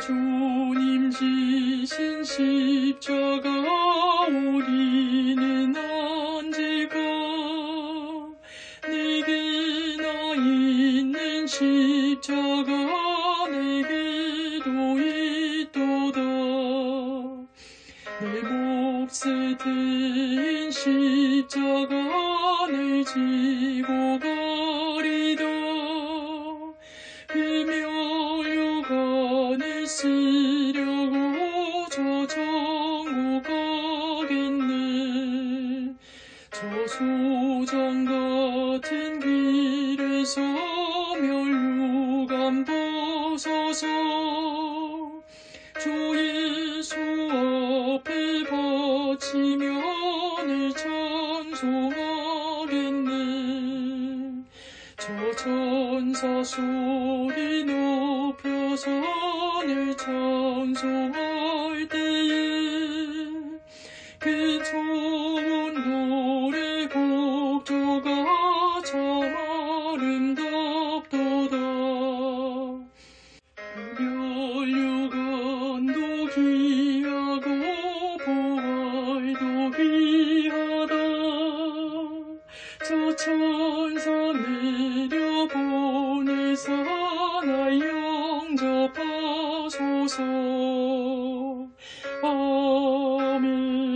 주님 지신 십자가 우리는 언제가 내게 나 있는 십자가 내게도 있도다. 내 몫에 대인 십자가를 지고 가 쓰려고 저 천국 가겠네. 저 소정 같은 길에서 멸유관 벗어서 주 예수 앞에 바치며 늘 찬송하겠네. 저 천사 소리 늘 찬송할 때에 그 좋은 노래 곡조가 참 아름답도다. 멸류관도 귀하고 보활도 귀하다. 저 천사 내려보내사 나 영접하 そ苏。